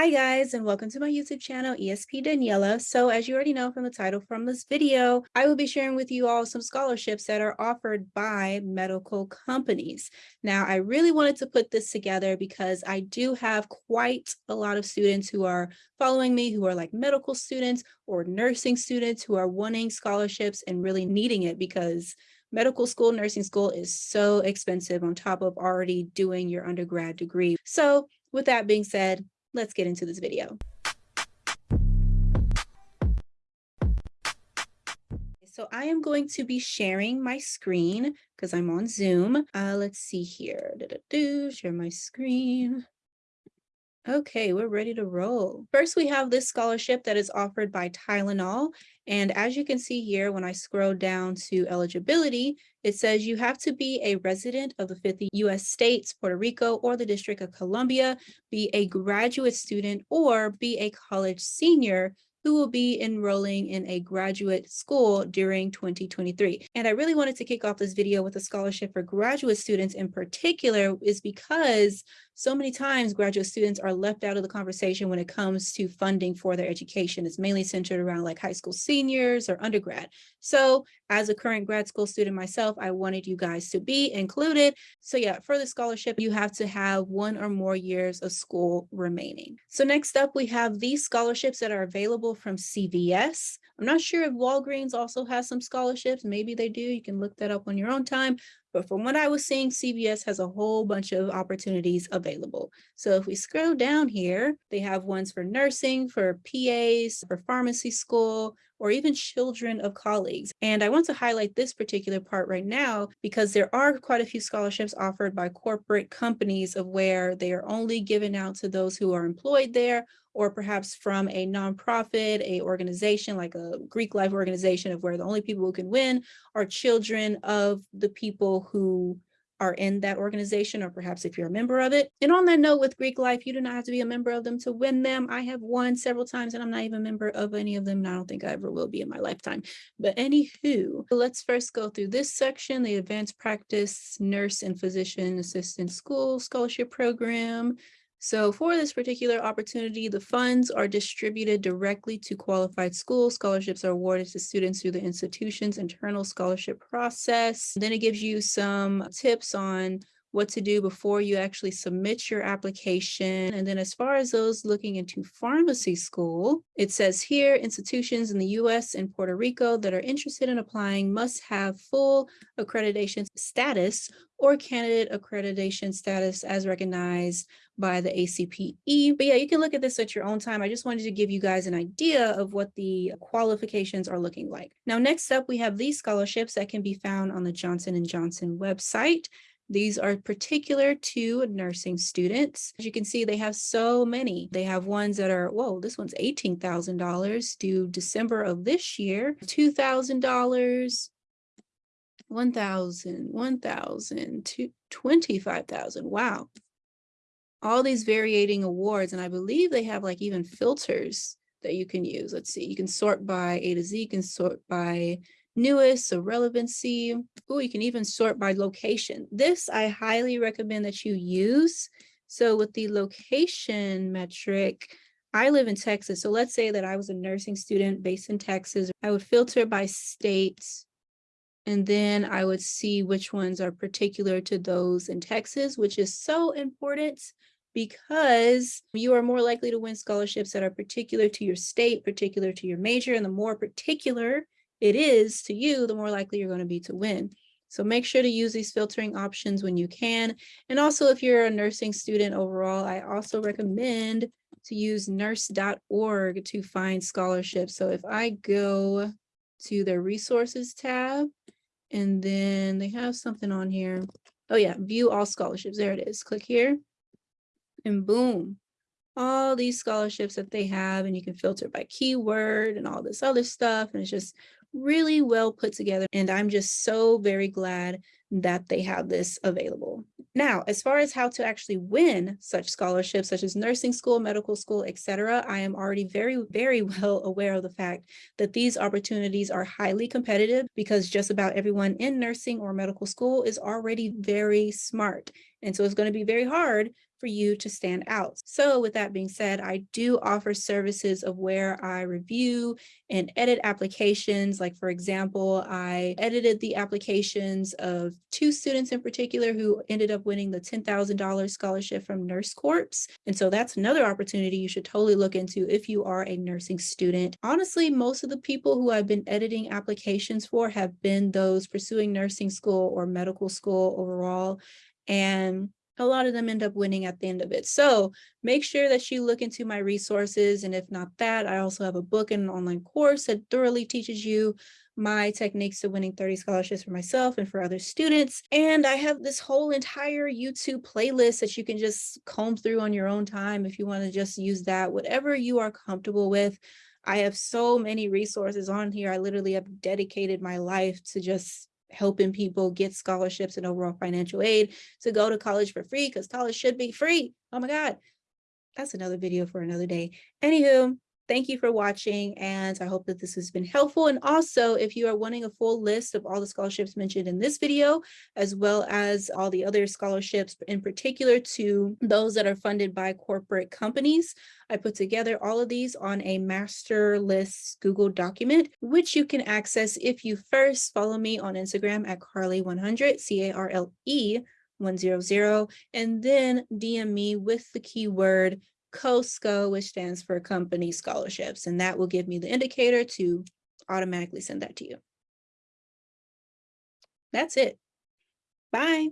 Hi guys, and welcome to my YouTube channel, ESP Daniela. So as you already know from the title from this video, I will be sharing with you all some scholarships that are offered by medical companies. Now, I really wanted to put this together because I do have quite a lot of students who are following me who are like medical students or nursing students who are wanting scholarships and really needing it because medical school, nursing school is so expensive on top of already doing your undergrad degree. So with that being said, let's get into this video. So I am going to be sharing my screen because I'm on Zoom. Uh, let's see here. -do, share my screen. Okay, we're ready to roll. First, we have this scholarship that is offered by Tylenol. And as you can see here, when I scroll down to eligibility, it says you have to be a resident of the 50 US states, Puerto Rico, or the District of Columbia, be a graduate student, or be a college senior who will be enrolling in a graduate school during 2023. And I really wanted to kick off this video with a scholarship for graduate students in particular is because so many times graduate students are left out of the conversation when it comes to funding for their education. It's mainly centered around like high school seniors or undergrad. So as a current grad school student myself, I wanted you guys to be included. So yeah, for the scholarship, you have to have one or more years of school remaining. So next up, we have these scholarships that are available from CVS. I'm not sure if Walgreens also has some scholarships. Maybe they do. You can look that up on your own time. But from what I was seeing, CVS has a whole bunch of opportunities available. So if we scroll down here, they have ones for nursing, for PAs, for pharmacy school, or even children of colleagues. And I want to highlight this particular part right now because there are quite a few scholarships offered by corporate companies of where they are only given out to those who are employed there or perhaps from a nonprofit, a organization like a Greek life organization of where the only people who can win are children of the people who are in that organization, or perhaps if you're a member of it. And on that note, with Greek life, you do not have to be a member of them to win them. I have won several times and I'm not even a member of any of them. And I don't think I ever will be in my lifetime. But anywho, let's first go through this section, the advanced practice nurse and physician assistant school scholarship program. So for this particular opportunity, the funds are distributed directly to qualified schools. Scholarships are awarded to students through the institution's internal scholarship process. Then it gives you some tips on what to do before you actually submit your application. And then as far as those looking into pharmacy school, it says here institutions in the US and Puerto Rico that are interested in applying must have full accreditation status or candidate accreditation status as recognized by the ACPE. But yeah, you can look at this at your own time. I just wanted to give you guys an idea of what the qualifications are looking like. Now, next up, we have these scholarships that can be found on the Johnson & Johnson website. These are particular to nursing students. As you can see, they have so many. They have ones that are, whoa, this one's $18,000 due December of this year, $2,000, 1,000, 1,000, 25,000. Wow. All these varying awards. And I believe they have like even filters that you can use. Let's see, you can sort by A to Z, you can sort by newest, so relevancy. Oh, you can even sort by location. This I highly recommend that you use. So with the location metric, I live in Texas. So let's say that I was a nursing student based in Texas. I would filter by state, and then I would see which ones are particular to those in Texas, which is so important because you are more likely to win scholarships that are particular to your state, particular to your major, and the more particular it is to you, the more likely you're going to be to win. So make sure to use these filtering options when you can. And also if you're a nursing student overall, I also recommend to use nurse.org to find scholarships. So if I go to their resources tab, and then they have something on here. Oh yeah, view all scholarships. There it is. Click here and boom, all these scholarships that they have and you can filter by keyword and all this other stuff. And it's just really well put together. And I'm just so very glad that they have this available. Now, as far as how to actually win such scholarships, such as nursing school, medical school, etc., I am already very, very well aware of the fact that these opportunities are highly competitive because just about everyone in nursing or medical school is already very smart And so it's going to be very hard for you to stand out. So with that being said, I do offer services of where I review and edit applications. Like for example, I edited the applications of two students in particular who ended up winning the $10,000 scholarship from Nurse Corps. And so that's another opportunity you should totally look into if you are a nursing student. Honestly, most of the people who I've been editing applications for have been those pursuing nursing school or medical school overall. And a lot of them end up winning at the end of it. So make sure that you look into my resources. And if not that, I also have a book and an online course that thoroughly teaches you my techniques to winning 30 scholarships for myself and for other students. And I have this whole entire YouTube playlist that you can just comb through on your own time if you want to just use that, whatever you are comfortable with. I have so many resources on here. I literally have dedicated my life to just helping people get scholarships and overall financial aid to go to college for free because college should be free. Oh my God, that's another video for another day. Anywho, thank you for watching and I hope that this has been helpful. And also if you are wanting a full list of all the scholarships mentioned in this video, as well as all the other scholarships in particular to those that are funded by corporate companies, I put together all of these on a master list Google document, which you can access if you first follow me on Instagram at Carly100, C-A-R-L-E 100, and then DM me with the keyword COSCO, which stands for Company Scholarships, and that will give me the indicator to automatically send that to you. That's it. Bye.